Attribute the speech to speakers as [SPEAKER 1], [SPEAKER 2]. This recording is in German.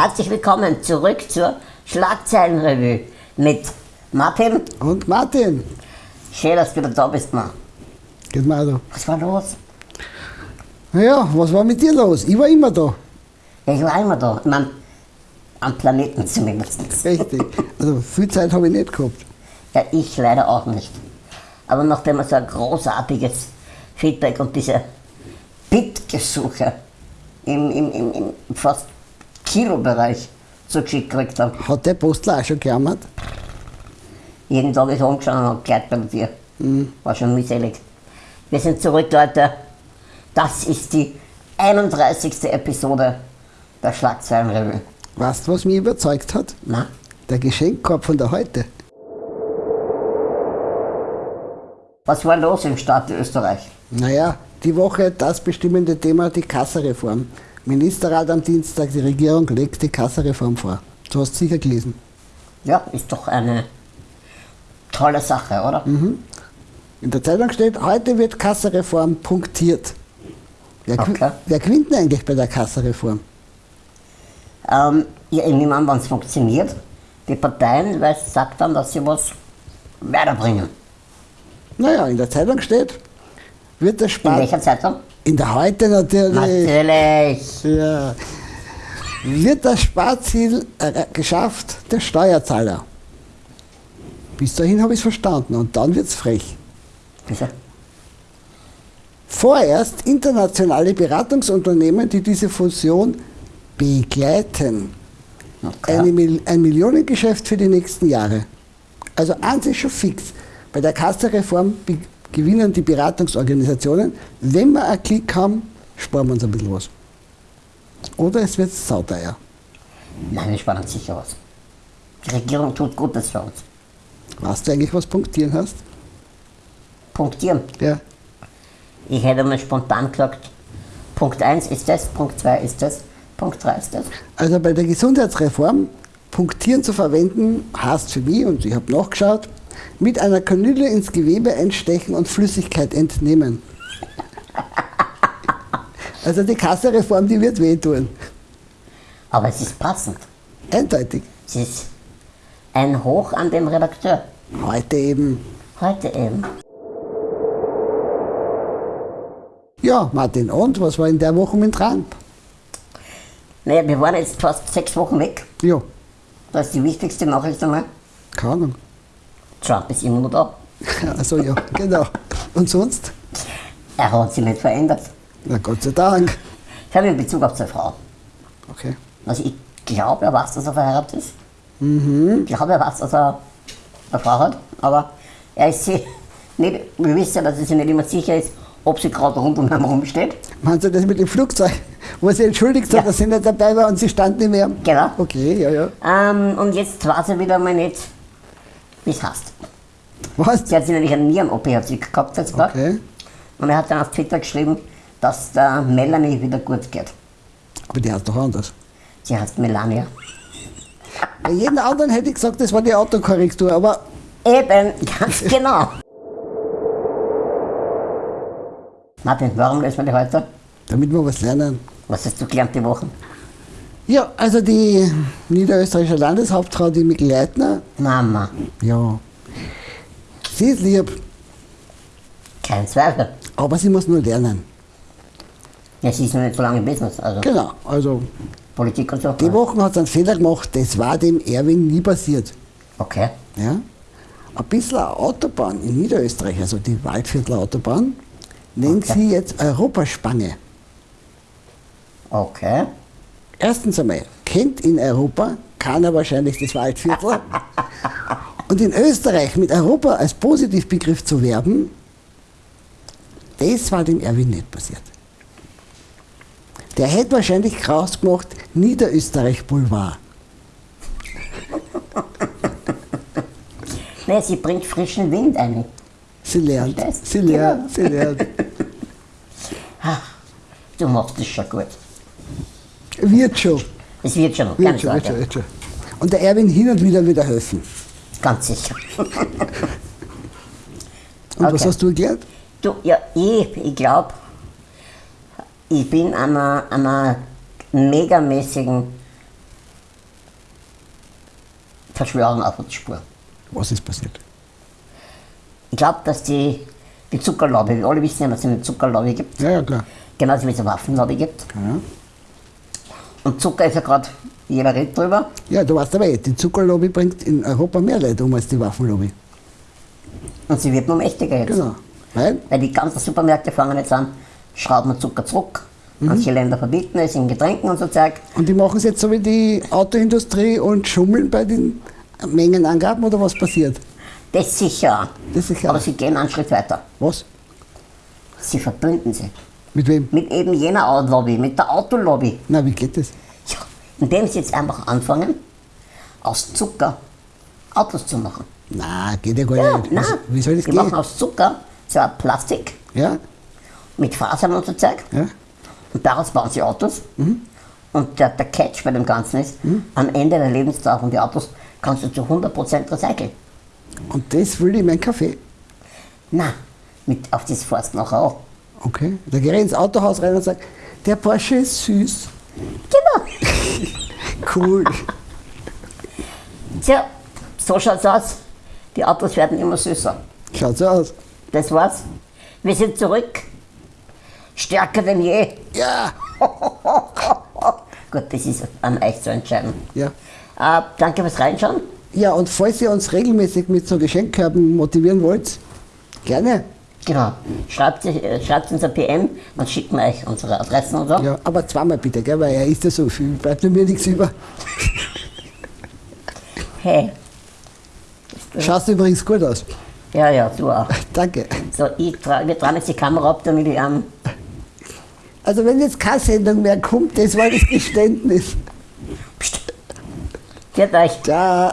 [SPEAKER 1] herzlich willkommen zurück zur Schlagzeilenrevue mit Martin.
[SPEAKER 2] Und Martin.
[SPEAKER 1] Schön, dass du wieder da bist, Mann.
[SPEAKER 2] Geht mal da.
[SPEAKER 1] Was war los?
[SPEAKER 2] Naja, was war mit dir los? Ich war immer da.
[SPEAKER 1] Ja, ich war immer da. Ich mein, am Planeten zumindest.
[SPEAKER 2] Richtig. Also viel Zeit habe ich nicht gehabt.
[SPEAKER 1] Ja, ich leider auch nicht. Aber nachdem wir so ein großartiges Feedback und diese Bitgesuche im, im, im, im fast Kilobereich zugeschickt gekriegt haben.
[SPEAKER 2] Hat der Postler auch schon gejammert?
[SPEAKER 1] Jeden Tag ist umgeschaut und hat gleich bei dir. War schon mühselig. Wir sind zurück, Leute. Das ist die 31. Episode der Schlagzeilenrevue.
[SPEAKER 2] Weißt du, was mich überzeugt hat?
[SPEAKER 1] Na?
[SPEAKER 2] Der Geschenkkorb von der heute.
[SPEAKER 1] Was war los im Staat Österreich?
[SPEAKER 2] Naja, die Woche das bestimmende Thema die Kassareform. Ministerrat am Dienstag, die Regierung legt die Kassareform vor. Du hast sicher gelesen.
[SPEAKER 1] Ja, ist doch eine tolle Sache, oder?
[SPEAKER 2] In der Zeitung steht, heute wird Kassareform punktiert. Wer,
[SPEAKER 1] Okay.
[SPEAKER 2] wer gewinnt denn eigentlich bei der Kassareform?
[SPEAKER 1] Ähm, ja, ich nehme an, wenn es funktioniert, die Parteien, weil es sagt dann, dass sie was weiterbringen.
[SPEAKER 2] Naja, in der Zeitung steht, wird der
[SPEAKER 1] In
[SPEAKER 2] Spar...
[SPEAKER 1] welcher Zeitung?
[SPEAKER 2] In der heute natürlich.
[SPEAKER 1] Natürlich.
[SPEAKER 2] Ja. Wird das Sparziel äh, geschafft der Steuerzahler? Bis dahin habe ich es verstanden und dann wird es frech.
[SPEAKER 1] Wieso?
[SPEAKER 2] Vorerst internationale Beratungsunternehmen, die diese Fusion begleiten.
[SPEAKER 1] Okay.
[SPEAKER 2] Eine, ein Millionengeschäft für die nächsten Jahre. Also eins ist schon fix. Bei der Kassareform be- gewinnen die Beratungsorganisationen. Wenn wir einen Klick haben, sparen wir uns ein bisschen was. Oder es wird sauteuer.
[SPEAKER 1] Nein, wir sparen uns sicher was. Die Regierung tut Gutes für uns.
[SPEAKER 2] Weißt du eigentlich, was punktieren heißt?
[SPEAKER 1] Punktieren.
[SPEAKER 2] Ja.
[SPEAKER 1] Ich hätte mal spontan gesagt, Punkt 1 ist das, Punkt 2 ist das, Punkt 3 ist das.
[SPEAKER 2] Also bei der Gesundheitsreform punktieren zu verwenden, heißt für mich, und ich habe nachgeschaut, mit einer Kanüle ins Gewebe einstechen und Flüssigkeit entnehmen. Also die Kassareform, die wird wehtun.
[SPEAKER 1] Aber es ist passend.
[SPEAKER 2] Eindeutig.
[SPEAKER 1] Es ist ein Hoch an den Redakteur.
[SPEAKER 2] Heute eben.
[SPEAKER 1] Heute eben.
[SPEAKER 2] Ja, Martin, und was war in der Woche mit Trump?
[SPEAKER 1] Naja, wir waren jetzt fast sechs Wochen weg.
[SPEAKER 2] Ja,
[SPEAKER 1] Das ist die wichtigste Nachricht einmal.
[SPEAKER 2] keine Ahnung.
[SPEAKER 1] Trump ist immer noch da.
[SPEAKER 2] Also ja, genau. Und sonst?
[SPEAKER 1] Er hat sich nicht verändert.
[SPEAKER 2] Na Gott sei Dank.
[SPEAKER 1] Ich habe in Bezug auf seine Frau.
[SPEAKER 2] Okay.
[SPEAKER 1] Also ich glaube, er weiß, dass er verheiratet ist. Ich glaube, er weiß, dass er eine Frau hat. Aber er ist sich nicht, wir wissen ja, dass er sich nicht immer sicher ist, ob sie gerade rund um ihn herum steht.
[SPEAKER 2] Meinst du das mit dem Flugzeug, wo sie entschuldigt
[SPEAKER 1] Ja.
[SPEAKER 2] hat, dass sie nicht dabei war und sie stand nicht mehr?
[SPEAKER 1] Genau.
[SPEAKER 2] Okay, ja, ja.
[SPEAKER 1] Ähm, und jetzt weiß er wieder mal nicht, es heißt.
[SPEAKER 2] Was?
[SPEAKER 1] Sie hat sich nämlich eine Nieren-OP gehabt jetzt.
[SPEAKER 2] Okay.
[SPEAKER 1] Und er hat dann auf Twitter geschrieben, dass der Melanie wieder gut geht.
[SPEAKER 2] Aber die heißt doch anders.
[SPEAKER 1] Sie heißt Melania.
[SPEAKER 2] Bei jedem anderen hätte ich gesagt, das war die Autokorrektur, aber
[SPEAKER 1] Eben, ganz genau. Martin, warum lesen wir die heute?
[SPEAKER 2] damit wir was lernen.
[SPEAKER 1] Was hast du gelernt die Woche?
[SPEAKER 2] Ja, also die niederösterreichische Landeshauptfrau, die Mikl Leitner,
[SPEAKER 1] Mama,
[SPEAKER 2] ja, sie ist lieb,
[SPEAKER 1] kein Zweifel.
[SPEAKER 2] aber sie muss nur lernen.
[SPEAKER 1] Ja, sie ist noch nicht so lange im Business, also
[SPEAKER 2] Genau, also
[SPEAKER 1] Politik und so.
[SPEAKER 2] die Woche hat sie einen Fehler gemacht, das war dem Erwin nie passiert.
[SPEAKER 1] Okay.
[SPEAKER 2] Ja? Ein bisschen Autobahn in Niederösterreich, also die Waldviertler Autobahn, nennt
[SPEAKER 1] Okay.
[SPEAKER 2] sie jetzt Europaspange.
[SPEAKER 1] Okay.
[SPEAKER 2] Erstens einmal, kennt in Europa keiner wahrscheinlich das Waldviertel. Und in Österreich mit Europa als Positivbegriff zu werben, das war dem Erwin nicht passiert. Der hätte wahrscheinlich kraus gemacht, Niederösterreich Boulevard.
[SPEAKER 1] Nee, sie bringt frischen Wind ein.
[SPEAKER 2] Sie lernt,
[SPEAKER 1] Verstehst?
[SPEAKER 2] sie lernt, sie lernt.
[SPEAKER 1] Du machst das schon gut.
[SPEAKER 2] Wird schon,
[SPEAKER 1] Es wird schon,
[SPEAKER 2] wird
[SPEAKER 1] keine
[SPEAKER 2] schon, wird schon, wird schon. Und der Erwin hin und wieder wieder helfen.
[SPEAKER 1] Ganz sicher.
[SPEAKER 2] Und was
[SPEAKER 1] Okay.
[SPEAKER 2] hast du gelernt?
[SPEAKER 1] Du, ja, ich, ich glaube, ich bin einer, einer megamäßigen Verschwörung auf die Spur.
[SPEAKER 2] Was ist passiert?
[SPEAKER 1] Ich glaube, dass die, die Zuckerlobby, wir alle wissen ja, dass es eine Zuckerlobby gibt,
[SPEAKER 2] Ja, ja, klar.
[SPEAKER 1] genauso wie es eine Waffenlobby gibt.
[SPEAKER 2] Ja,
[SPEAKER 1] Und Zucker ist ja gerade, jeder redet drüber.
[SPEAKER 2] ja du weißt aber eh, die Zuckerlobby bringt in Europa mehr Leute um als die Waffenlobby.
[SPEAKER 1] Und sie wird nur mächtiger jetzt.
[SPEAKER 2] Genau. Weil,
[SPEAKER 1] Weil die ganzen Supermärkte fangen jetzt an, schrauben wir Zucker zurück. Manche Länder verbieten es in Getränken und so Zeug.
[SPEAKER 2] und die machen es jetzt so wie die Autoindustrie und schummeln bei den Mengenangaben oder was passiert?
[SPEAKER 1] Das sicher.
[SPEAKER 2] Das sicher.
[SPEAKER 1] Aber sie gehen einen Schritt weiter.
[SPEAKER 2] Was?
[SPEAKER 1] Sie verbünden sich
[SPEAKER 2] Mit wem?
[SPEAKER 1] mit eben jener Lobby, mit der Autolobby.
[SPEAKER 2] Na, wie geht das?
[SPEAKER 1] Ja, indem sie jetzt einfach anfangen, aus Zucker Autos zu machen.
[SPEAKER 2] Na, geht ja gar
[SPEAKER 1] Ja,
[SPEAKER 2] nicht.
[SPEAKER 1] nein.
[SPEAKER 2] Wie, soll das
[SPEAKER 1] die machen
[SPEAKER 2] gehen?
[SPEAKER 1] aus Zucker so ein Plastik
[SPEAKER 2] Ja,
[SPEAKER 1] mit Fasern und so Zeug.
[SPEAKER 2] ja.
[SPEAKER 1] Und daraus bauen sie Autos.
[SPEAKER 2] Mhm.
[SPEAKER 1] Und der, der Catch bei dem Ganzen ist, am Ende der Lebensdauer von den Autos kannst du zu 100% recyceln.
[SPEAKER 2] Und das will ich in meinen Kaffee.
[SPEAKER 1] Na, mit auf das fährst du nachher auch.
[SPEAKER 2] Okay. Da gehe ich ins Autohaus rein und sage, der Porsche ist süß.
[SPEAKER 1] Genau.
[SPEAKER 2] Cool.
[SPEAKER 1] Tja, so schaut's aus. Die Autos werden immer süßer.
[SPEAKER 2] Schaut so aus.
[SPEAKER 1] Das war's. Wir sind zurück. Stärker denn je.
[SPEAKER 2] Ja.
[SPEAKER 1] Gut, das ist an euch zu entscheiden.
[SPEAKER 2] Ja.
[SPEAKER 1] Äh, danke fürs Reinschauen.
[SPEAKER 2] Ja, und falls ihr uns regelmäßig mit so Geschenkkörben motivieren wollt, gerne.
[SPEAKER 1] Genau. Schreibt, äh, schreibt uns ein PM, dann schicken wir euch unsere Adressen und so.
[SPEAKER 2] Ja, aber zweimal bitte, gell, weil er isst ja so viel, bleibt mir nichts über.
[SPEAKER 1] Hey.
[SPEAKER 2] Schaust übrigens gut aus.
[SPEAKER 1] Ja, ja, du auch.
[SPEAKER 2] Danke.
[SPEAKER 1] So, ich tra wir tragen jetzt die Kamera ab, damit ich ähm,
[SPEAKER 2] Also wenn jetzt keine Sendung mehr kommt, das war das Geständnis.
[SPEAKER 1] Psst. Viert euch.
[SPEAKER 2] Ciao.